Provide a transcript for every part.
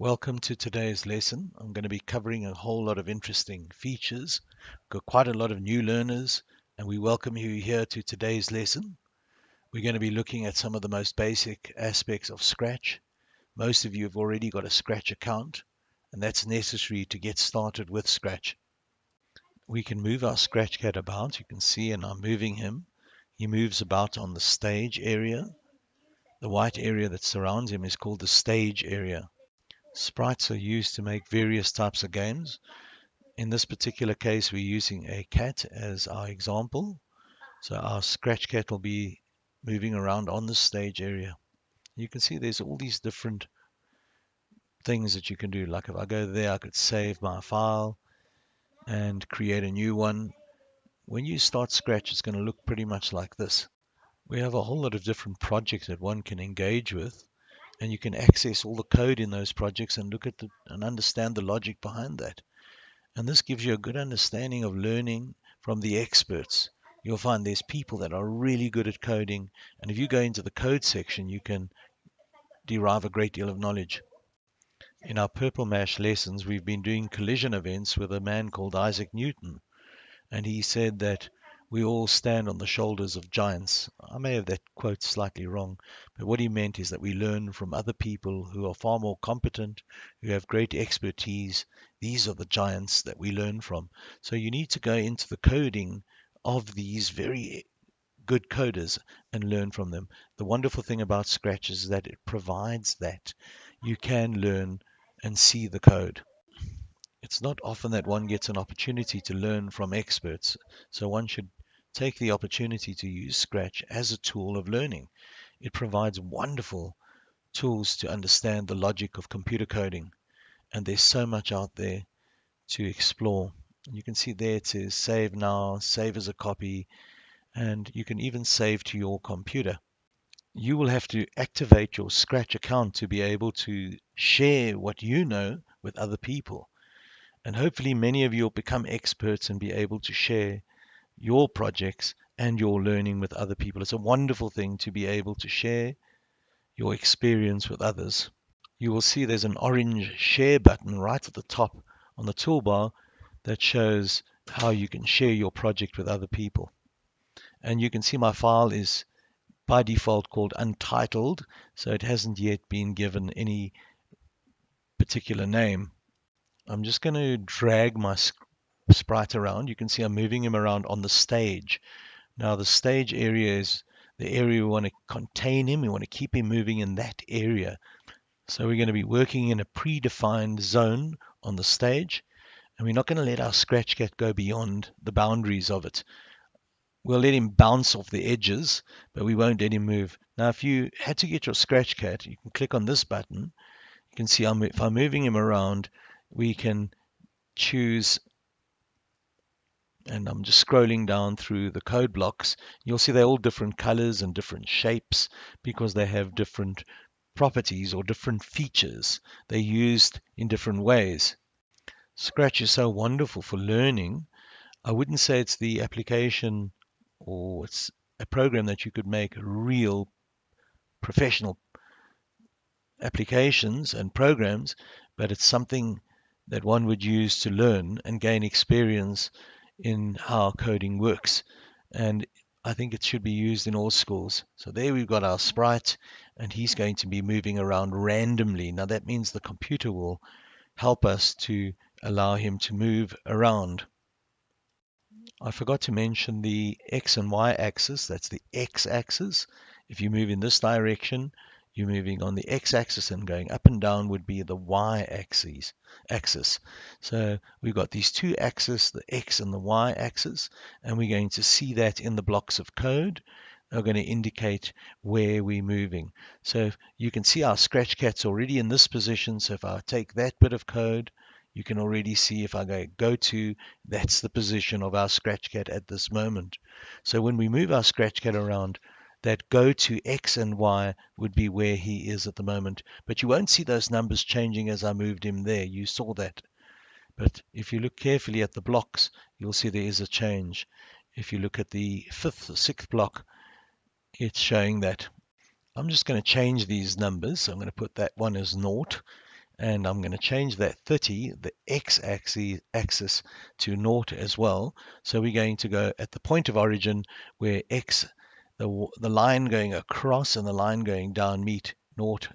Welcome to today's lesson. I'm going to be covering a whole lot of interesting features. We've Got quite a lot of new learners, and we welcome you here to today's lesson. We're going to be looking at some of the most basic aspects of Scratch. Most of you have already got a Scratch account, and that's necessary to get started with Scratch. We can move our Scratch cat about. You can see, and I'm moving him. He moves about on the stage area. The white area that surrounds him is called the stage area. Sprites are used to make various types of games. In this particular case, we're using a cat as our example. So our scratch cat will be moving around on the stage area. You can see there's all these different things that you can do. Like if I go there, I could save my file and create a new one. When you start Scratch, it's going to look pretty much like this. We have a whole lot of different projects that one can engage with and you can access all the code in those projects and look at the, and understand the logic behind that. And this gives you a good understanding of learning from the experts. You'll find there's people that are really good at coding, and if you go into the code section, you can derive a great deal of knowledge. In our Purple Mash lessons, we've been doing collision events with a man called Isaac Newton, and he said that we all stand on the shoulders of giants. I may have that quote slightly wrong, but what he meant is that we learn from other people who are far more competent, who have great expertise. These are the giants that we learn from. So you need to go into the coding of these very good coders and learn from them. The wonderful thing about Scratch is that it provides that. You can learn and see the code. It's not often that one gets an opportunity to learn from experts, so one should take the opportunity to use Scratch as a tool of learning. It provides wonderful tools to understand the logic of computer coding, and there's so much out there to explore. You can see there to save now, save as a copy, and you can even save to your computer. You will have to activate your Scratch account to be able to share what you know with other people. And hopefully many of you will become experts and be able to share your projects and your learning with other people. It's a wonderful thing to be able to share your experience with others. You will see there's an orange share button right at the top on the toolbar that shows how you can share your project with other people. And you can see my file is by default called untitled, so it hasn't yet been given any particular name. I'm just going to drag my sprite around. You can see I'm moving him around on the stage. Now the stage area is the area we want to contain him. We want to keep him moving in that area. So we're going to be working in a predefined zone on the stage. And we're not going to let our scratch cat go beyond the boundaries of it. We'll let him bounce off the edges, but we won't let him move. Now, if you had to get your scratch cat, you can click on this button. You can see I'm, if I'm moving him around, we can choose and I'm just scrolling down through the code blocks, you'll see they're all different colors and different shapes because they have different properties or different features. They're used in different ways. Scratch is so wonderful for learning. I wouldn't say it's the application or it's a program that you could make real professional applications and programs, but it's something that one would use to learn and gain experience in how coding works. And I think it should be used in all schools. So there we've got our sprite, and he's going to be moving around randomly. Now that means the computer will help us to allow him to move around. I forgot to mention the X and Y axis. That's the X axis. If you move in this direction, you're moving on the x-axis and going up and down would be the y-axis. Axis. So we've got these two axes, the x and the y-axis, and we're going to see that in the blocks of code. They're going to indicate where we're moving. So you can see our scratch cat's already in this position. So if I take that bit of code, you can already see if I go go to, that's the position of our scratch cat at this moment. So when we move our scratch cat around, that go to X and Y would be where he is at the moment. But you won't see those numbers changing as I moved him there. You saw that. But if you look carefully at the blocks, you'll see there is a change. If you look at the fifth or sixth block, it's showing that. I'm just going to change these numbers. So I'm going to put that one as naught and I'm going to change that 30, the x-axis axis to naught as well. So we're going to go at the point of origin where x, the, the line going across and the line going down meet naught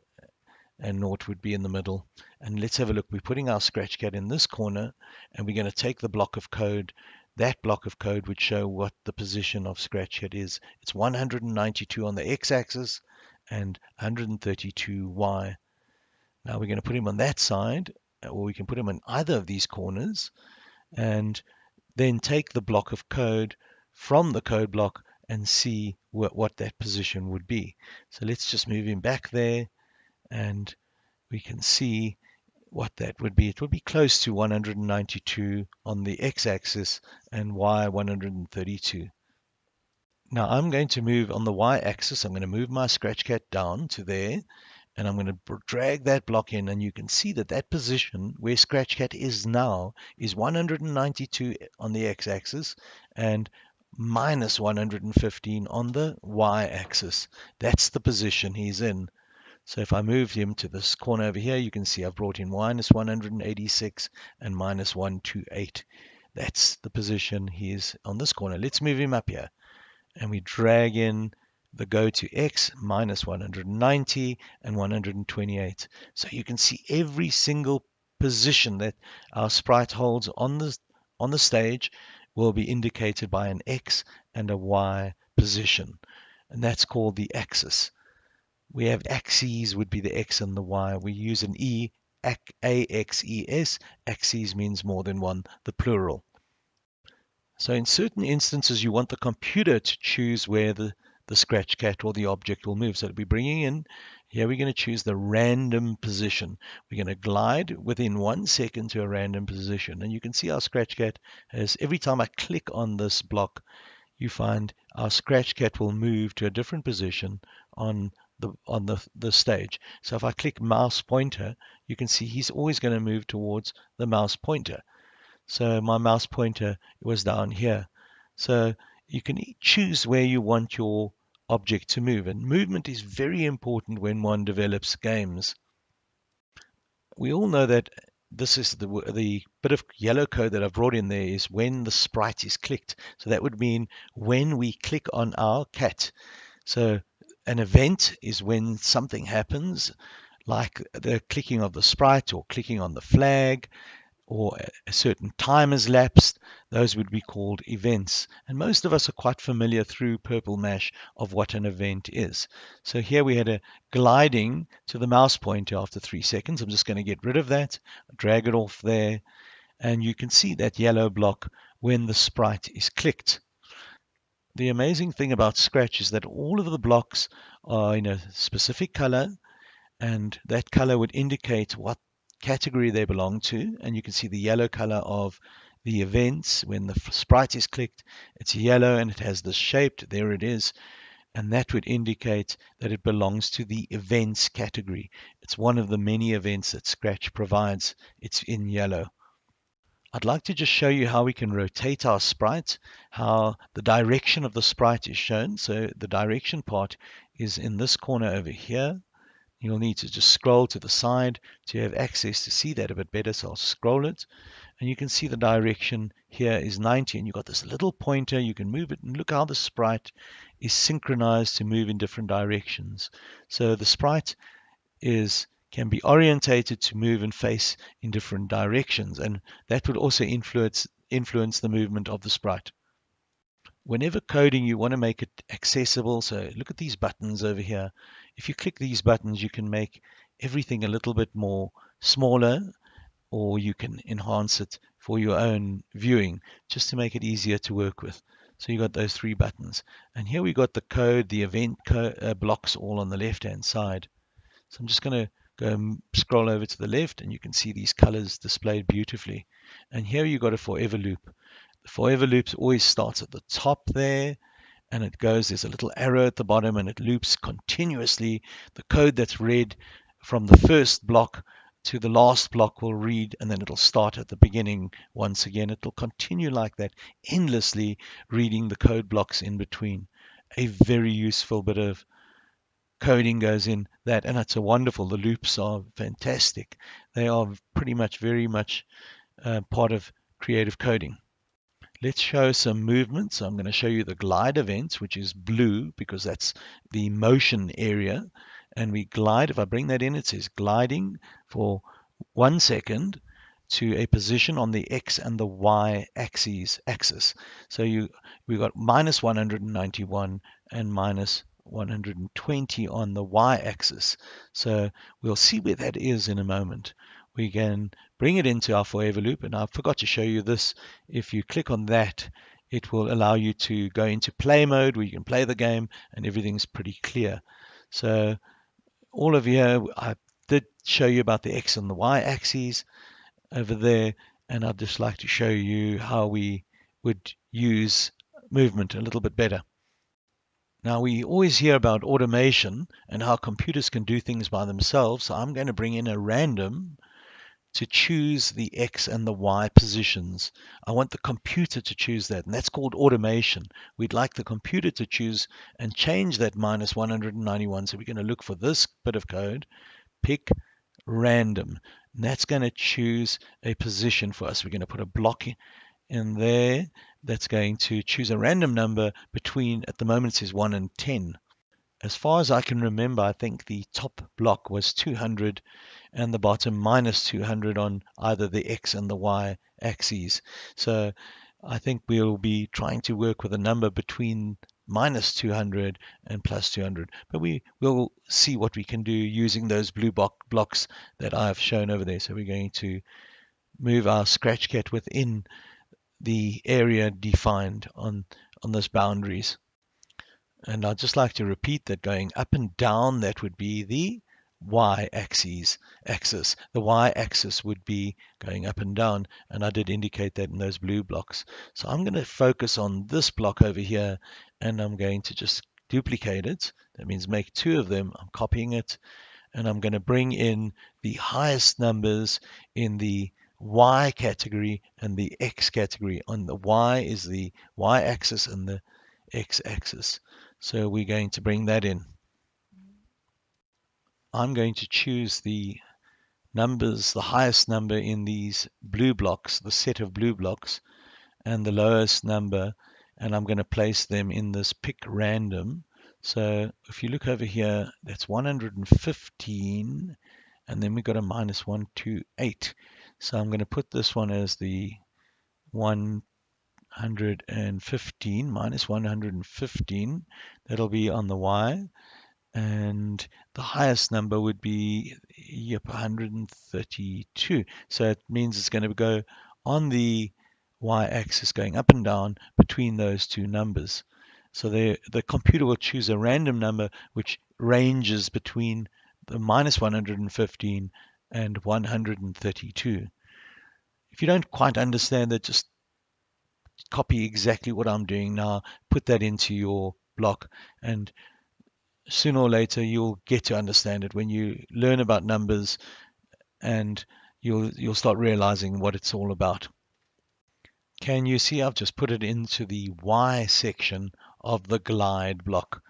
and naught would be in the middle. And let's have a look. We're putting our Scratchcat in this corner and we're going to take the block of code. That block of code would show what the position of Scratchcat is. It's 192 on the x-axis and 132y now we're going to put him on that side, or we can put him on either of these corners, and then take the block of code from the code block and see what, what that position would be. So let's just move him back there, and we can see what that would be. It would be close to 192 on the x-axis and y 132. Now I'm going to move on the y-axis. I'm going to move my Scratchcat down to there and I'm going to drag that block in and you can see that that position where Scratchcat is now is 192 on the x-axis and minus 115 on the y-axis. That's the position he's in. So if I move him to this corner over here, you can see I've brought in minus 186 and minus 128. That's the position he's on this corner. Let's move him up here. And we drag in the go to x minus 190 and 128. So you can see every single position that our sprite holds on the on the stage will be indicated by an x and a y position and that's called the axis. We have axes would be the x and the y. We use an e axes. Axes means more than one, the plural. So in certain instances, you want the computer to choose where the the scratch cat or the object will move. So it'll be bringing in, here we're going to choose the random position. We're going to glide within one second to a random position. And you can see our Scratchcat has, every time I click on this block, you find our Scratchcat will move to a different position on the on the, the stage. So if I click mouse pointer, you can see he's always going to move towards the mouse pointer. So my mouse pointer was down here. So you can choose where you want your object to move. And movement is very important when one develops games. We all know that this is the, the bit of yellow code that I've brought in there is when the sprite is clicked. So that would mean when we click on our cat. So an event is when something happens, like the clicking of the sprite or clicking on the flag or a certain time has lapsed, those would be called events. And most of us are quite familiar through Purple Mash of what an event is. So here we had a gliding to the mouse pointer after three seconds. I'm just going to get rid of that, drag it off there, and you can see that yellow block when the sprite is clicked. The amazing thing about Scratch is that all of the blocks are in a specific color, and that color would indicate what category they belong to. And you can see the yellow color of the events. When the sprite is clicked, it's yellow and it has this shape. There it is. And that would indicate that it belongs to the events category. It's one of the many events that Scratch provides. It's in yellow. I'd like to just show you how we can rotate our sprite, how the direction of the sprite is shown. So the direction part is in this corner over here. You'll need to just scroll to the side to have access to see that a bit better. So I'll scroll it and you can see the direction here is 90 and you've got this little pointer. You can move it and look how the sprite is synchronized to move in different directions. So the sprite is can be orientated to move and face in different directions and that would also influence influence the movement of the sprite. Whenever coding you want to make it accessible so look at these buttons over here if you click these buttons, you can make everything a little bit more smaller or you can enhance it for your own viewing just to make it easier to work with. So you got those three buttons. And here we got the code, the event co uh, blocks all on the left hand side. So I'm just going to go and scroll over to the left and you can see these colors displayed beautifully. And here you got a forever loop. The forever loops always starts at the top there and it goes, there's a little arrow at the bottom and it loops continuously. The code that's read from the first block to the last block will read and then it'll start at the beginning once again. It'll continue like that, endlessly reading the code blocks in between. A very useful bit of coding goes in that, and it's a wonderful. The loops are fantastic. They are pretty much very much uh, part of creative coding. Let's show some movement. So I'm going to show you the glide events, which is blue because that's the motion area. And we glide, if I bring that in, it says gliding for one second to a position on the x and the y axes axis. So you we've got minus 191 and minus 120 on the y-axis. So we'll see where that is in a moment. We can bring it into our forever loop, and I forgot to show you this. If you click on that, it will allow you to go into play mode where you can play the game and everything's pretty clear. So all of you, I did show you about the X and the Y axes over there, and I'd just like to show you how we would use movement a little bit better. Now, we always hear about automation and how computers can do things by themselves. So I'm going to bring in a random to choose the X and the Y positions. I want the computer to choose that, and that's called automation. We'd like the computer to choose and change that minus 191. So we're going to look for this bit of code, pick random. And that's going to choose a position for us. We're going to put a block in there that's going to choose a random number between, at the moment it says 1 and 10. As far as I can remember, I think the top block was 200 and the bottom minus 200 on either the X and the Y axes. So I think we'll be trying to work with a number between minus 200 and plus 200. But we will see what we can do using those blue blocks that I've shown over there. So we're going to move our Scratchcat within the area defined on, on those boundaries. And I'd just like to repeat that going up and down, that would be the y-axis axis. The y-axis would be going up and down, and I did indicate that in those blue blocks. So I'm going to focus on this block over here, and I'm going to just duplicate it. That means make two of them. I'm copying it, and I'm going to bring in the highest numbers in the Y category and the X category. On the Y is the Y axis and the X axis. So we're going to bring that in. I'm going to choose the numbers, the highest number in these blue blocks, the set of blue blocks, and the lowest number, and I'm going to place them in this pick random. So if you look over here, that's 115, and then we've got a minus 128. So I'm going to put this one as the 115 minus 115. That'll be on the y. And the highest number would be yep, 132. So it means it's going to go on the y-axis going up and down between those two numbers. So the the computer will choose a random number which ranges between the minus 115 and 132. If you don't quite understand that, just copy exactly what I'm doing now, put that into your block, and sooner or later you'll get to understand it when you learn about numbers and you'll you'll start realizing what it's all about. Can you see I've just put it into the Y section of the glide block.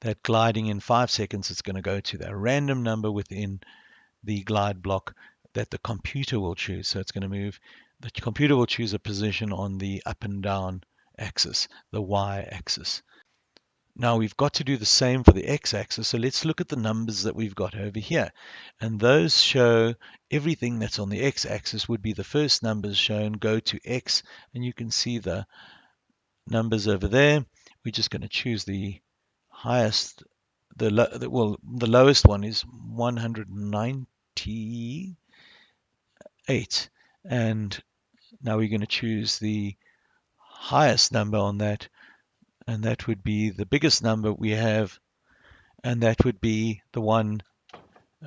That gliding in five seconds, it's going to go to that random number within the glide block that the computer will choose. So it's going to move, the computer will choose a position on the up and down axis, the y axis. Now we've got to do the same for the x-axis, so let's look at the numbers that we've got over here. And those show everything that's on the x-axis would be the first numbers shown, go to x, and you can see the numbers over there. We're just going to choose the highest, the, well, the lowest one is 198, and now we're going to choose the highest number on that and that would be the biggest number we have and that would be the one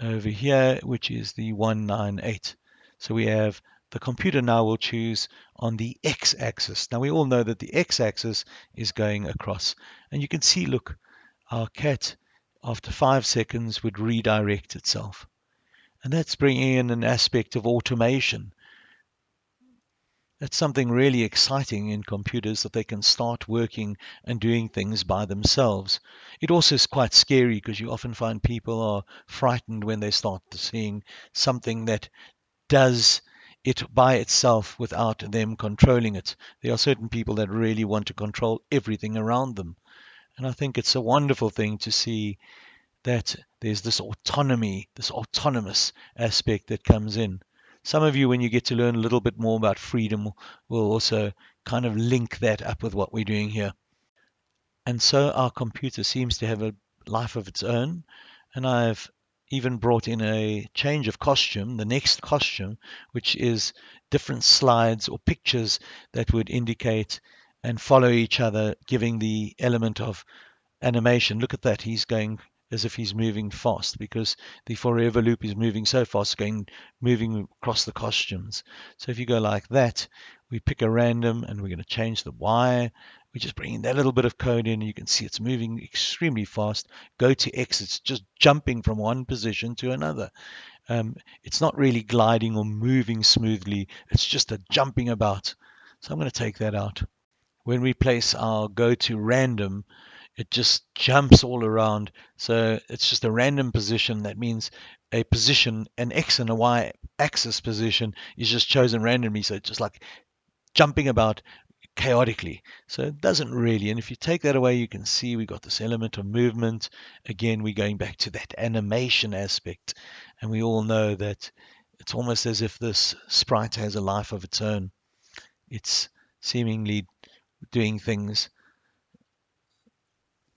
over here which is the 198 so we have the computer now will choose on the x-axis. Now we all know that the x-axis is going across and you can see look our cat after five seconds would redirect itself. And that's bringing in an aspect of automation. It's something really exciting in computers that they can start working and doing things by themselves. It also is quite scary because you often find people are frightened when they start seeing something that does it by itself without them controlling it. There are certain people that really want to control everything around them. And I think it's a wonderful thing to see that there's this autonomy, this autonomous aspect that comes in. Some of you, when you get to learn a little bit more about freedom, will also kind of link that up with what we're doing here. And so our computer seems to have a life of its own. And I've even brought in a change of costume, the next costume, which is different slides or pictures that would indicate and follow each other, giving the element of animation. Look at that. He's going as if he's moving fast because the forever loop is moving so fast, going moving across the costumes. So if you go like that, we pick a random and we're going to change the Y. We're just bringing that little bit of code in. You can see it's moving extremely fast. Go to X, it's just jumping from one position to another. Um, it's not really gliding or moving smoothly. It's just a jumping about. So I'm going to take that out. When we place our go to random, it just jumps all around. So it's just a random position. That means a position, an X and a Y axis position is just chosen randomly. So it's just like jumping about chaotically. So it doesn't really. And if you take that away, you can see we got this element of movement. Again, we're going back to that animation aspect. And we all know that it's almost as if this sprite has a life of its own. It's seemingly doing things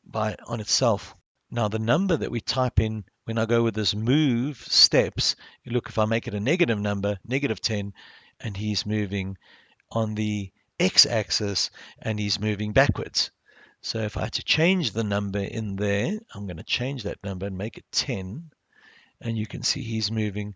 by on itself. Now the number that we type in when I go with this move steps, you look if I make it a negative number, negative 10, and he's moving on the x-axis and he's moving backwards. So if I had to change the number in there, I'm going to change that number and make it 10. And you can see he's moving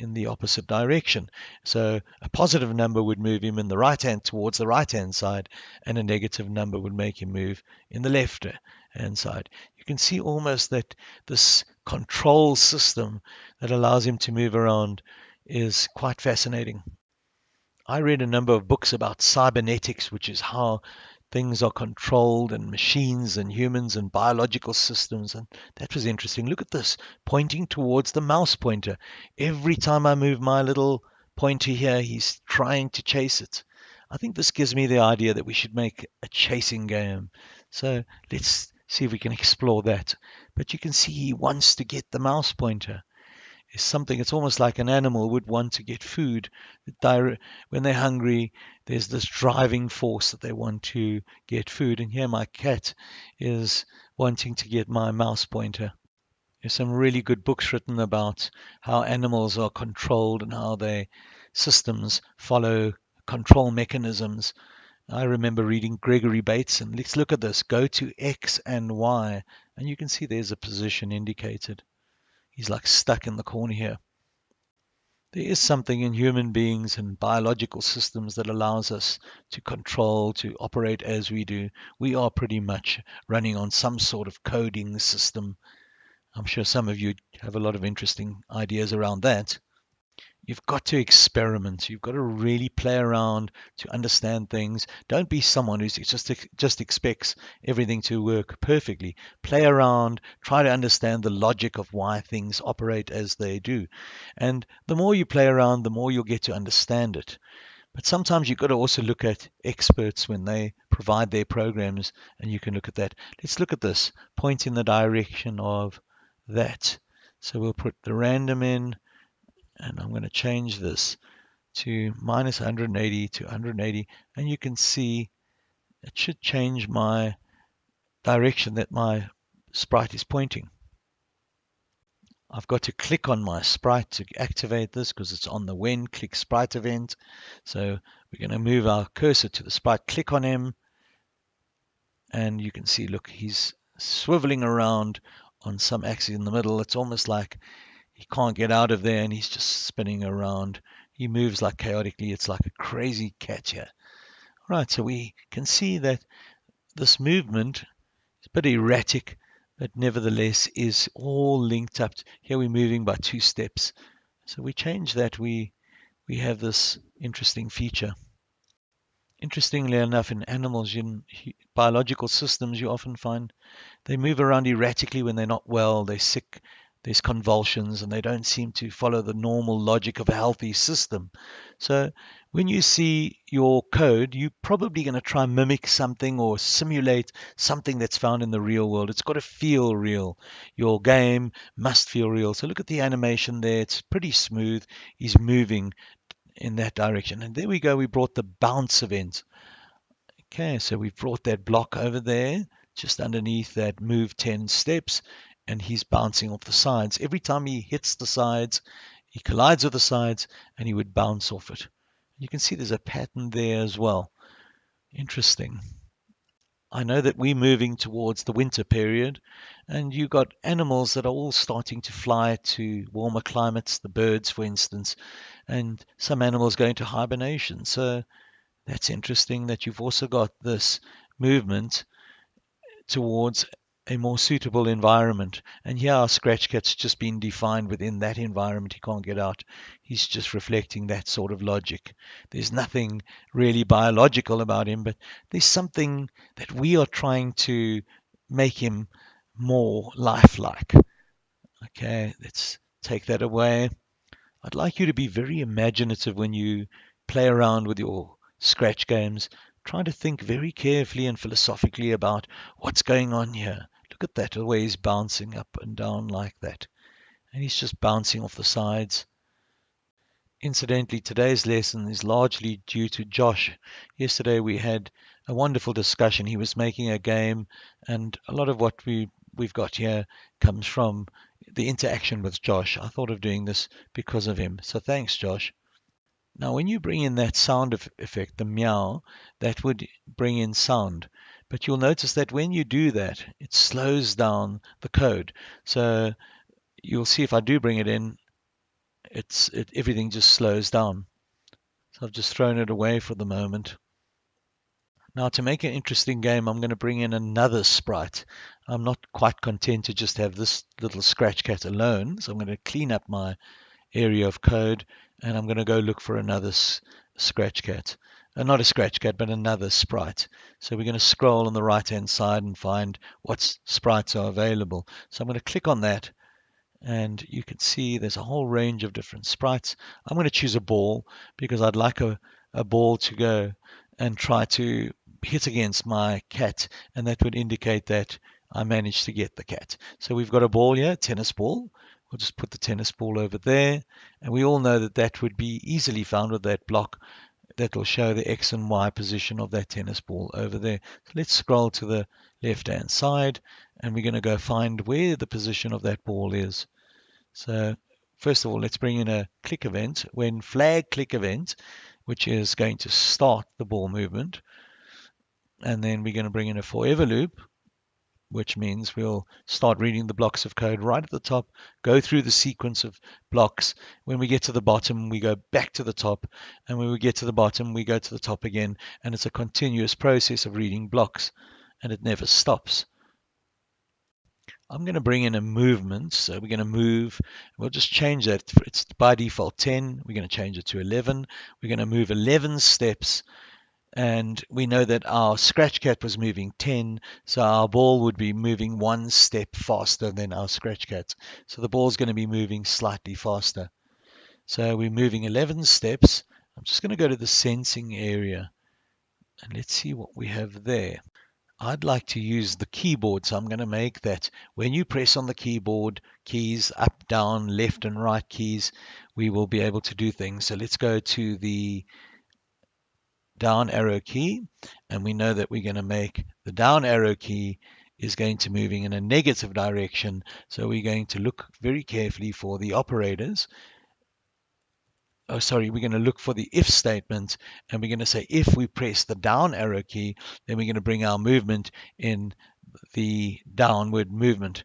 in the opposite direction. So a positive number would move him in the right hand towards the right hand side, and a negative number would make him move in the left uh, hand side. You can see almost that this control system that allows him to move around is quite fascinating. I read a number of books about cybernetics, which is how things are controlled and machines and humans and biological systems. And that was interesting. Look at this, pointing towards the mouse pointer. Every time I move my little pointer here, he's trying to chase it. I think this gives me the idea that we should make a chasing game. So let's see if we can explore that. But you can see he wants to get the mouse pointer is something it's almost like an animal would want to get food when they're hungry there's this driving force that they want to get food and here my cat is wanting to get my mouse pointer there's some really good books written about how animals are controlled and how their systems follow control mechanisms I remember reading Gregory Bateson. Let's look at this. Go to X and Y, and you can see there's a position indicated. He's like stuck in the corner here. There is something in human beings and biological systems that allows us to control, to operate as we do. We are pretty much running on some sort of coding system. I'm sure some of you have a lot of interesting ideas around that. You've got to experiment. You've got to really play around to understand things. Don't be someone who just just expects everything to work perfectly. Play around, try to understand the logic of why things operate as they do. And the more you play around, the more you'll get to understand it. But sometimes you've got to also look at experts when they provide their programs, and you can look at that. Let's look at this. Point in the direction of that. So we'll put the random in and I'm going to change this to minus 180 to 180 and you can see it should change my direction that my sprite is pointing. I've got to click on my sprite to activate this because it's on the when click sprite event. So we're going to move our cursor to the sprite, click on him, and you can see, look, he's swiveling around on some axis in the middle. It's almost like he can't get out of there and he's just spinning around. He moves like chaotically. It's like a crazy cat here. All right, so we can see that this movement is a bit erratic, but nevertheless is all linked up. Here we're moving by two steps. So we change that, we we have this interesting feature. Interestingly enough, in animals, in biological systems, you often find they move around erratically when they're not well, they're sick, there's convulsions, and they don't seem to follow the normal logic of a healthy system. So when you see your code, you're probably going to try and mimic something or simulate something that's found in the real world. It's got to feel real. Your game must feel real. So look at the animation there. It's pretty smooth. He's moving in that direction. And there we go. We brought the bounce event. Okay, so we've brought that block over there, just underneath that move 10 steps, and he's bouncing off the sides. Every time he hits the sides, he collides with the sides, and he would bounce off it. You can see there's a pattern there as well. Interesting. I know that we're moving towards the winter period, and you've got animals that are all starting to fly to warmer climates, the birds, for instance, and some animals go into hibernation. So that's interesting that you've also got this movement towards a more suitable environment. And here our scratch cat's just been defined within that environment. He can't get out. He's just reflecting that sort of logic. There's nothing really biological about him, but there's something that we are trying to make him more lifelike. Okay, let's take that away. I'd like you to be very imaginative when you play around with your scratch games. Try to think very carefully and philosophically about what's going on here. Look at that, the way he's bouncing up and down like that. And he's just bouncing off the sides. Incidentally, today's lesson is largely due to Josh. Yesterday we had a wonderful discussion. He was making a game, and a lot of what we, we've got here comes from the interaction with Josh. I thought of doing this because of him. So thanks, Josh. Now, when you bring in that sound effect, the meow, that would bring in sound. But you'll notice that when you do that, it slows down the code. So you'll see if I do bring it in, it's it, everything just slows down. So I've just thrown it away for the moment. Now to make an interesting game, I'm going to bring in another sprite. I'm not quite content to just have this little scratch cat alone, so I'm going to clean up my area of code and I'm going to go look for another scratch cat. Uh, not a scratch cat, but another sprite. So we're going to scroll on the right hand side and find what sprites are available. So I'm going to click on that and you can see there's a whole range of different sprites. I'm going to choose a ball because I'd like a, a ball to go and try to hit against my cat and that would indicate that I managed to get the cat. So we've got a ball here, tennis ball. We'll just put the tennis ball over there and we all know that that would be easily found with that block that will show the X and Y position of that tennis ball over there. So let's scroll to the left hand side and we're going to go find where the position of that ball is. So first of all, let's bring in a click event. When flag click event, which is going to start the ball movement, and then we're going to bring in a forever loop, which means we'll start reading the blocks of code right at the top, go through the sequence of blocks. When we get to the bottom, we go back to the top, and when we get to the bottom, we go to the top again, and it's a continuous process of reading blocks, and it never stops. I'm going to bring in a movement. So we're going to move. We'll just change that. It's by default 10. We're going to change it to 11. We're going to move 11 steps. And we know that our scratch cat was moving 10. So our ball would be moving one step faster than our scratch cat. So the ball is going to be moving slightly faster. So we're moving 11 steps. I'm just going to go to the sensing area. And let's see what we have there. I'd like to use the keyboard, so I'm going to make that when you press on the keyboard keys, up, down, left and right keys, we will be able to do things. So let's go to the down arrow key, and we know that we're going to make the down arrow key is going to moving in a negative direction. So we're going to look very carefully for the operators oh, sorry, we're going to look for the if statement and we're going to say if we press the down arrow key, then we're going to bring our movement in the downward movement.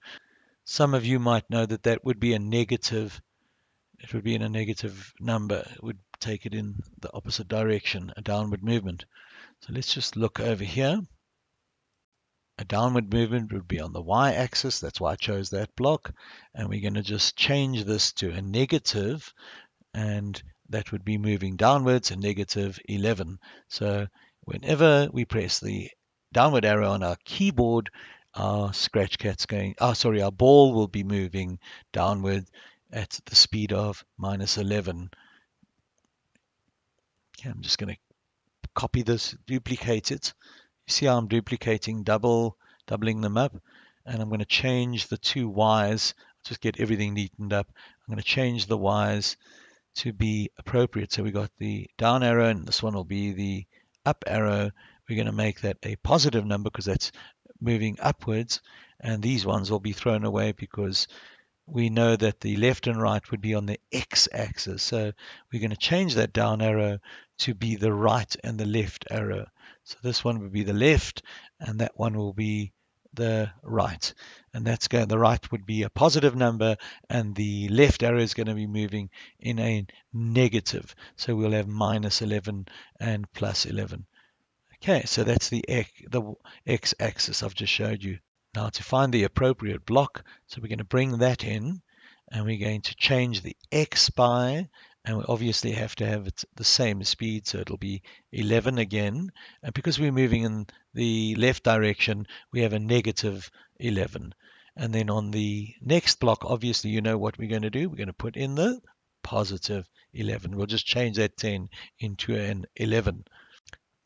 Some of you might know that that would be a negative, it would be in a negative number. It would take it in the opposite direction, a downward movement. So let's just look over here. A downward movement would be on the y-axis. That's why I chose that block. And we're going to just change this to a negative and that would be moving downwards a negative 11. So whenever we press the downward arrow on our keyboard, our scratch cat's going, oh, sorry, our ball will be moving downward at the speed of minus 11. Okay, I'm just going to copy this, duplicate it. You see how I'm duplicating, double, doubling them up, and I'm going to change the two Y's, just get everything neatened up. I'm going to change the Y's to be appropriate. So we got the down arrow, and this one will be the up arrow. We're going to make that a positive number because that's moving upwards, and these ones will be thrown away because we know that the left and right would be on the x-axis. So we're going to change that down arrow to be the right and the left arrow. So this one would be the left, and that one will be the right. And that's going, the right would be a positive number, and the left arrow is going to be moving in a negative. So we'll have minus 11 and plus 11. Okay, so that's the x, the x-axis I've just showed you. Now to find the appropriate block, so we're going to bring that in and we're going to change the x by, and we obviously have to have it the same speed, so it'll be 11 again. And because we're moving in the left direction, we have a negative 11. And then on the next block, obviously you know what we're going to do. We're going to put in the positive 11. We'll just change that 10 into an 11.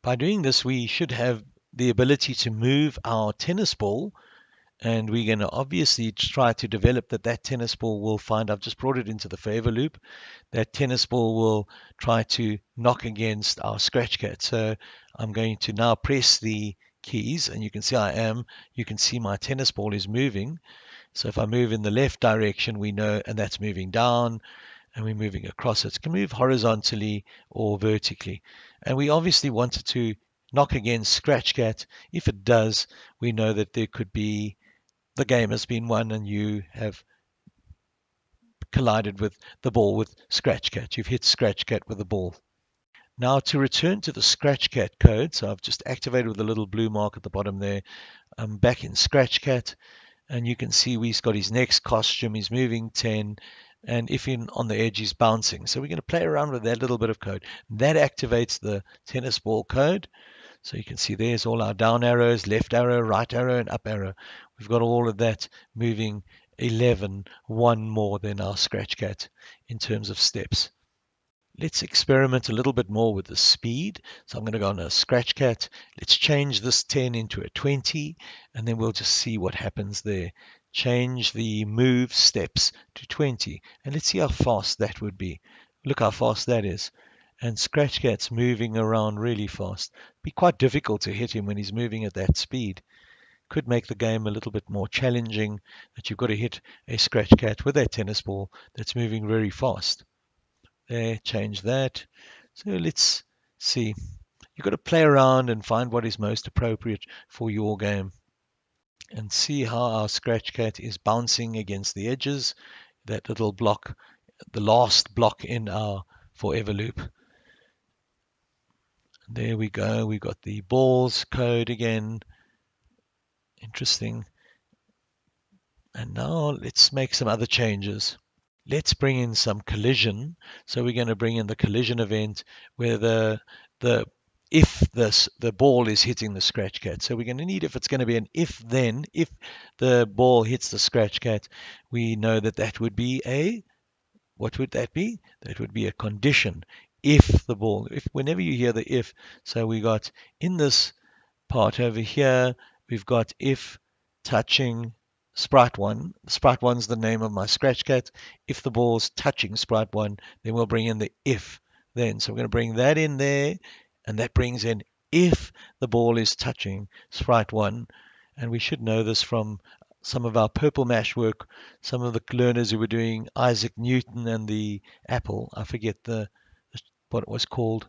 By doing this, we should have the ability to move our tennis ball and we're going to obviously try to develop that that tennis ball will find I've just brought it into the forever loop that tennis ball will try to knock against our scratch cat. So I'm going to now press the keys and you can see I am you can see my tennis ball is moving. So if I move in the left direction we know and that's moving down and we're moving across. It can move horizontally or vertically. And we obviously wanted to knock against scratch cat. If it does we know that there could be the game has been won and you have collided with the ball with Scratch Cat. You've hit Scratch Cat with the ball. Now to return to the Scratch Cat code, so I've just activated with a little blue mark at the bottom there. I'm back in Scratch Cat and you can see we've got his next costume. He's moving 10 and if in on the edge he's bouncing. So we're going to play around with that little bit of code. That activates the tennis ball code. So you can see there's all our down arrows, left arrow, right arrow, and up arrow. We've got all of that moving 11, one more than our scratch cat in terms of steps. Let's experiment a little bit more with the speed. So I'm going to go on a scratch cat. Let's change this 10 into a 20, and then we'll just see what happens there. Change the move steps to 20, and let's see how fast that would be. Look how fast that is and Scratch Cat's moving around really fast. Be quite difficult to hit him when he's moving at that speed. Could make the game a little bit more challenging that you've got to hit a Scratch Cat with a tennis ball that's moving very fast. There, change that. So let's see. You've got to play around and find what is most appropriate for your game. And see how our Scratch Cat is bouncing against the edges. That little block, the last block in our forever loop. There we go. We've got the balls code again. Interesting. And now let's make some other changes. Let's bring in some collision. So we're going to bring in the collision event where the the if this the ball is hitting the scratch cat. So we're going to need if it's going to be an if then if the ball hits the scratch cat, we know that that would be a what would that be? That would be a condition if the ball, if whenever you hear the if, so we got in this part over here, we've got if touching sprite one. Sprite one's the name of my scratch cat. If the ball's touching sprite one, then we'll bring in the if then. So we're going to bring that in there, and that brings in if the ball is touching sprite one. And we should know this from some of our purple mash work, some of the learners who were doing Isaac Newton and the apple. I forget the what it was called,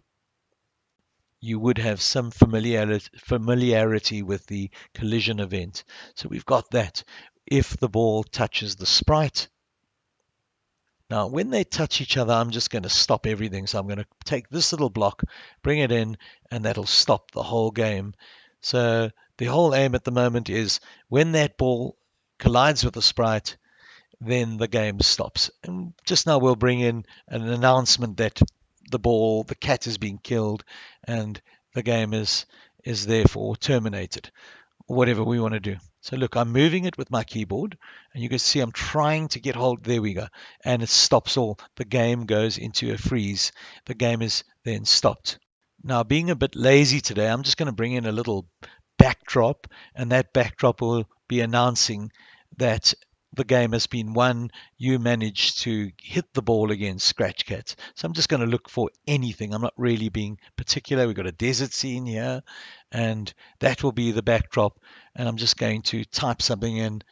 you would have some familiarity, familiarity with the collision event. So we've got that. If the ball touches the sprite, now, when they touch each other, I'm just going to stop everything. So I'm going to take this little block, bring it in, and that'll stop the whole game. So the whole aim at the moment is when that ball collides with the sprite, then the game stops. And just now we'll bring in an announcement that the ball, the cat has been killed, and the game is is therefore terminated, whatever we want to do. So look, I'm moving it with my keyboard, and you can see I'm trying to get hold. There we go, and it stops all. The game goes into a freeze. The game is then stopped. Now, being a bit lazy today, I'm just going to bring in a little backdrop, and that backdrop will be announcing that the game has been won. You managed to hit the ball against Scratch Cats. So I'm just going to look for anything. I'm not really being particular. We've got a desert scene here, and that will be the backdrop. And I'm just going to type something in.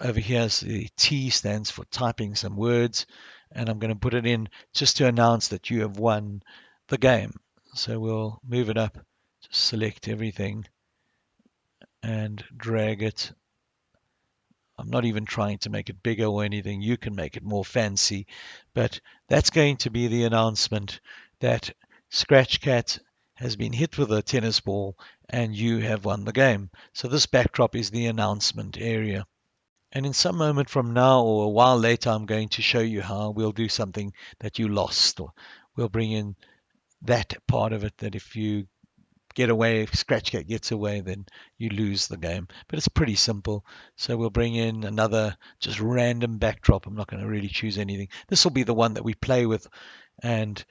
Over here, so the T stands for typing some words, and I'm going to put it in just to announce that you have won the game. So we'll move it up, just select everything and drag it I'm not even trying to make it bigger or anything. You can make it more fancy. But that's going to be the announcement that Scratch Cat has been hit with a tennis ball and you have won the game. So this backdrop is the announcement area. And in some moment from now or a while later, I'm going to show you how we'll do something that you lost. Or we'll bring in that part of it that if you get away, if Scratch Cat gets away, then you lose the game. But it's pretty simple. So we'll bring in another just random backdrop. I'm not going to really choose anything. This will be the one that we play with. And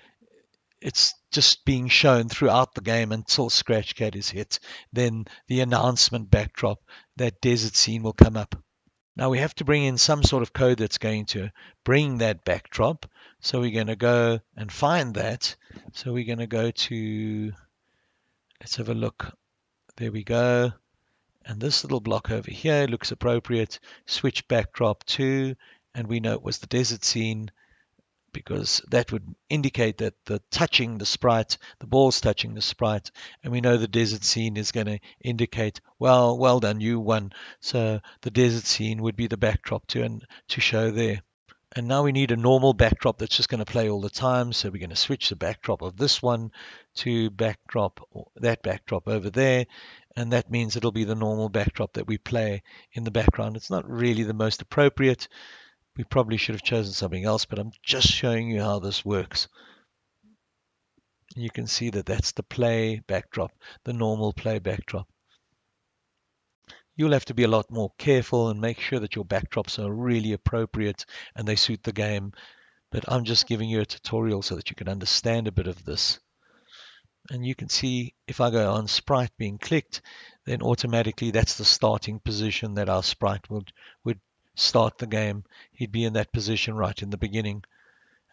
it's just being shown throughout the game until Scratch Cat is hit. Then the announcement backdrop, that desert scene will come up. Now we have to bring in some sort of code that's going to bring that backdrop. So we're going to go and find that. So we're going to go to Let's have a look. There we go. And this little block over here looks appropriate. Switch backdrop to, and we know it was the desert scene because that would indicate that the touching the sprite, the ball's touching the sprite, and we know the desert scene is going to indicate, well, well done, you won. So the desert scene would be the backdrop to and to show there. And now we need a normal backdrop that's just going to play all the time. So we're going to switch the backdrop of this one to backdrop, that backdrop over there. And that means it'll be the normal backdrop that we play in the background. It's not really the most appropriate. We probably should have chosen something else, but I'm just showing you how this works. You can see that that's the play backdrop, the normal play backdrop you'll have to be a lot more careful and make sure that your backdrops are really appropriate and they suit the game. But I'm just giving you a tutorial so that you can understand a bit of this. And you can see if I go on sprite being clicked, then automatically that's the starting position that our sprite would, would start the game. He'd be in that position right in the beginning.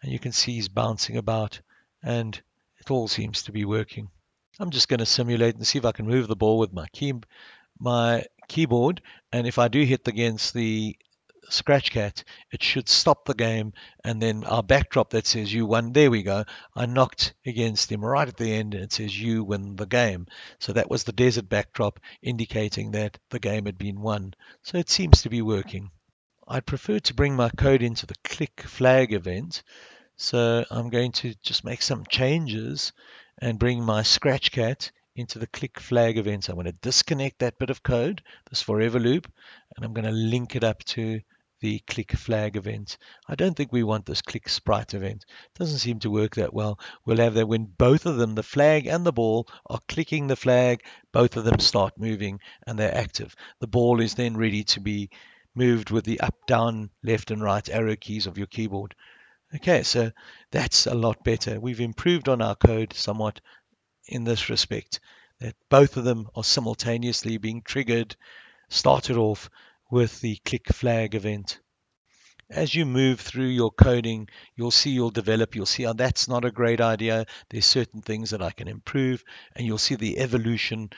And you can see he's bouncing about and it all seems to be working. I'm just going to simulate and see if I can move the ball with my key, my keyboard and if I do hit against the scratch cat it should stop the game and then our backdrop that says you won there we go. I knocked against him right at the end and it says you win the game. So that was the desert backdrop indicating that the game had been won. So it seems to be working. I'd prefer to bring my code into the click flag event. So I'm going to just make some changes and bring my scratch cat into the click flag event. I'm going to disconnect that bit of code, this forever loop, and I'm going to link it up to the click flag event. I don't think we want this click sprite event. It doesn't seem to work that well. We'll have that when both of them, the flag and the ball, are clicking the flag, both of them start moving and they're active. The ball is then ready to be moved with the up, down, left and right arrow keys of your keyboard. Okay, so that's a lot better. We've improved on our code somewhat in this respect, that both of them are simultaneously being triggered, started off with the click flag event. As you move through your coding, you'll see you'll develop, you'll see, oh, that's not a great idea. There's certain things that I can improve, and you'll see the evolution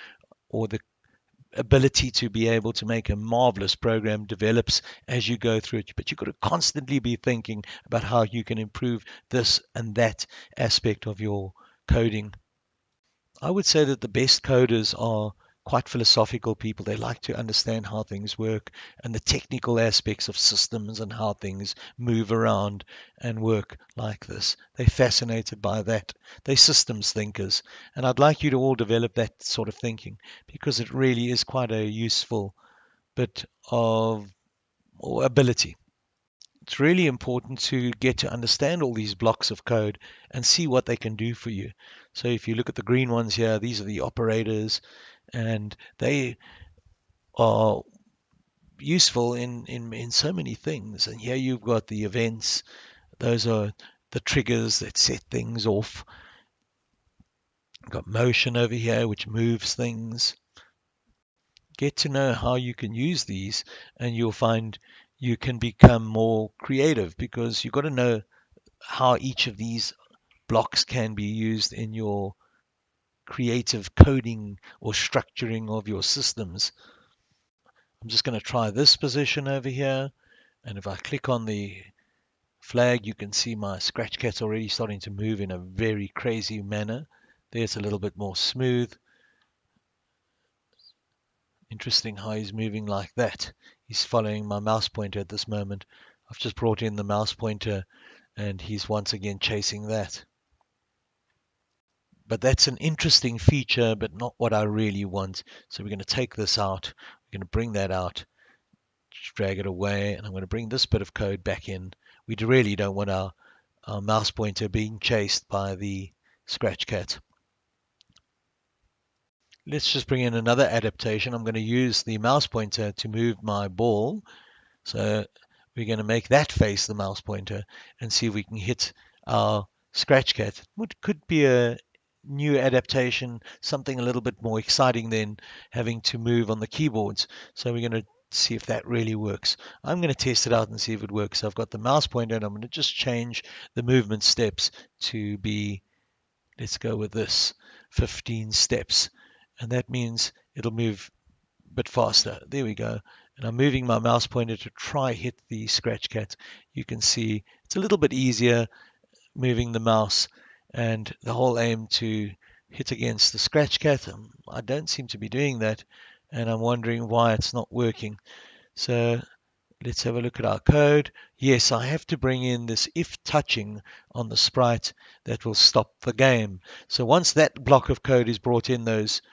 or the ability to be able to make a marvelous program develops as you go through it. But you've got to constantly be thinking about how you can improve this and that aspect of your coding. I would say that the best coders are quite philosophical people. They like to understand how things work and the technical aspects of systems and how things move around and work like this. They're fascinated by that. They're systems thinkers. And I'd like you to all develop that sort of thinking because it really is quite a useful bit of ability it's really important to get to understand all these blocks of code and see what they can do for you. So if you look at the green ones here, these are the operators and they are useful in, in, in so many things. And here you've got the events. Those are the triggers that set things off. You've got motion over here, which moves things. Get to know how you can use these and you'll find you can become more creative because you've got to know how each of these blocks can be used in your creative coding or structuring of your systems. I'm just going to try this position over here. And if I click on the flag, you can see my scratch cat's already starting to move in a very crazy manner. There's a little bit more smooth. Interesting how he's moving like that. He's following my mouse pointer at this moment. I've just brought in the mouse pointer and he's once again chasing that. But that's an interesting feature, but not what I really want. So we're going to take this out. We're going to bring that out, drag it away, and I'm going to bring this bit of code back in. We really don't want our, our mouse pointer being chased by the scratch cat. Let's just bring in another adaptation. I'm going to use the mouse pointer to move my ball. So we're going to make that face the mouse pointer and see if we can hit our scratch cat. What could be a new adaptation, something a little bit more exciting than having to move on the keyboards. So we're going to see if that really works. I'm going to test it out and see if it works. I've got the mouse pointer and I'm going to just change the movement steps to be, let's go with this, 15 steps and that means it'll move a bit faster. There we go. And I'm moving my mouse pointer to try hit the scratch cat. You can see it's a little bit easier moving the mouse and the whole aim to hit against the scratch cat. Um, I don't seem to be doing that and I'm wondering why it's not working. So let's have a look at our code. Yes, I have to bring in this if touching on the sprite that will stop the game. So once that block of code is brought in, those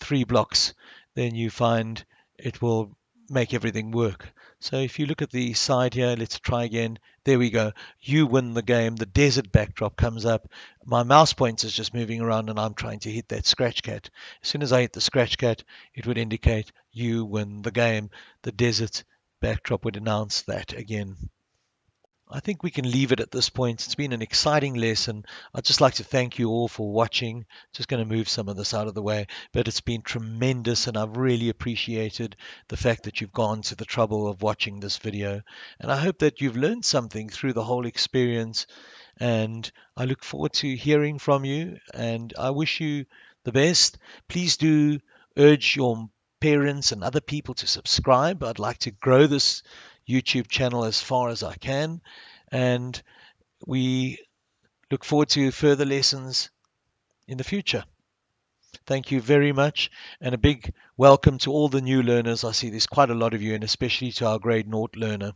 three blocks, then you find it will make everything work. So if you look at the side here, let's try again. There we go. You win the game. The desert backdrop comes up. My mouse pointer is just moving around and I'm trying to hit that scratch cat. As soon as I hit the scratch cat, it would indicate you win the game. The desert backdrop would announce that again. I think we can leave it at this point. It's been an exciting lesson. I'd just like to thank you all for watching. Just going to move some of this out of the way, but it's been tremendous and I've really appreciated the fact that you've gone to the trouble of watching this video. And I hope that you've learned something through the whole experience and I look forward to hearing from you and I wish you the best. Please do urge your parents and other people to subscribe. I'd like to grow this YouTube channel as far as I can. And we look forward to further lessons in the future. Thank you very much, and a big welcome to all the new learners. I see there's quite a lot of you, and especially to our grade naught learner.